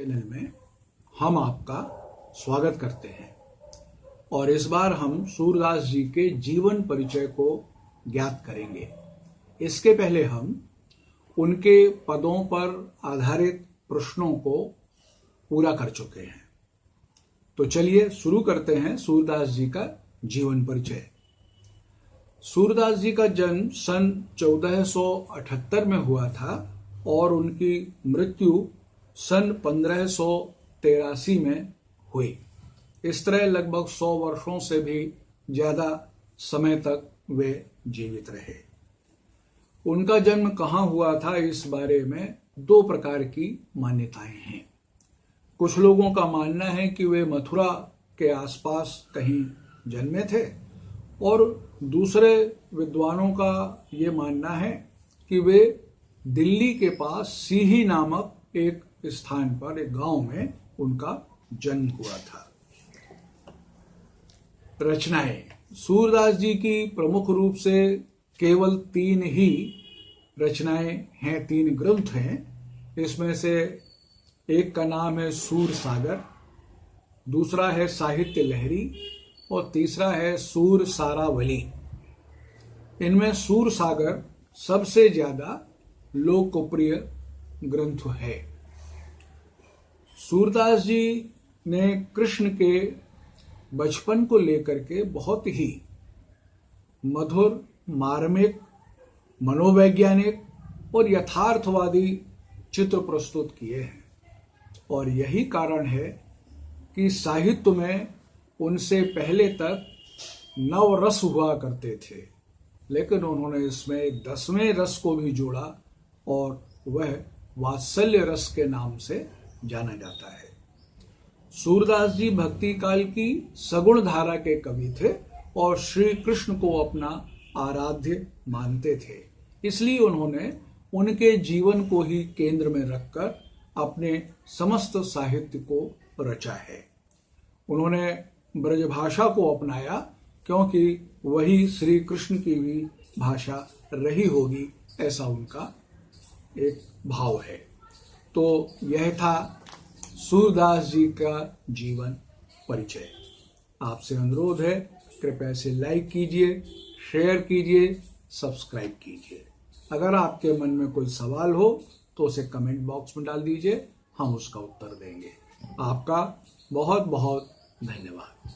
Channel में हम आपका स्वागत करते हैं। और इस बार हम सूरदास जी के जीवन परिचय को ज्ञात करेंगे। इसके पहले हम उनके पदों पर आधारित प्रश्नों को पूरा कर चुके हैं। तो चलिए शुरू करते हैं सूरदास जी का जीवन परिचय। सूरदास जी का जन्म सन 1478 में हुआ था और उनकी मृत्यु सन पंद्रह में हुई। इस तरह लगभग 100 वर्षों से भी ज़्यादा समय तक वे जीवित रहे। उनका जन्म कहाँ हुआ था, इस बारे में दो प्रकार की मान्यताएँ हैं। कुछ लोगों का मानना है कि वे मथुरा के आसपास कहीं जन्मे थे और दूसरे विद्वानों का ये मानना है कि वे दिल्ली के पास सीही नामक एक स्थान पर, एक गाँव में उनका जन्म हुआ था। रचनाएँ। सूरदास जी की प्रमुख रूप से केवल तीन ही रचनाएँ हैं, तीन ग्रंथ हैं। इसमें से एक का नाम है सूर सागर, दूसरा है साहित्य लहरी और तीसरा है सूर सारावली। इनमें सूर सागर सबसे ज़्यादा लोकप्रिय ग्रंथ है। सूरदास जी ने कृष्ण के बचपन को लेकर के बहुत ही मधुर, मार्मिक, मनोवैज्ञानिक और यथार्थवादी चित्र प्रस्तुत किए हैं। और यही कारण है कि साहित्य में उनसे पहले तक नव रस हुआ करते थे, लेकिन उन्होंने इसमें एक दसवें रस को भी जोड़ा और वह वात्सल्य रस के नाम से जाना जाता है। सूरदास जी भक्ति काल की सगुण धारा के कवि थे और श्री कृष्ण को अपना आराध्य मानते थे। इसलिए उन्होंने उनके जीवन को ही केंद्र में रखकर अपने समस्त साहित्य को रचा है। उन्होंने ब्रजभाषा को अपनाया, क्योंकि वही श्री कृष्ण की भी भाषा रही होगी, ऐसा उनका एक भाव है। तो यह था सूरदास जी का जीवन परिचय। आपसे अनुरोध है, कृपया से लाइक कीजिए शेयर कीजिए सब्सक्राइब कीजिए। अगर आपके मन में कोई सवाल हो तो उसे कमेंट बॉक्स में डाल दीजिए, हम उसका उत्तर देंगे। आपका बहुत बहुत धन्यवाद।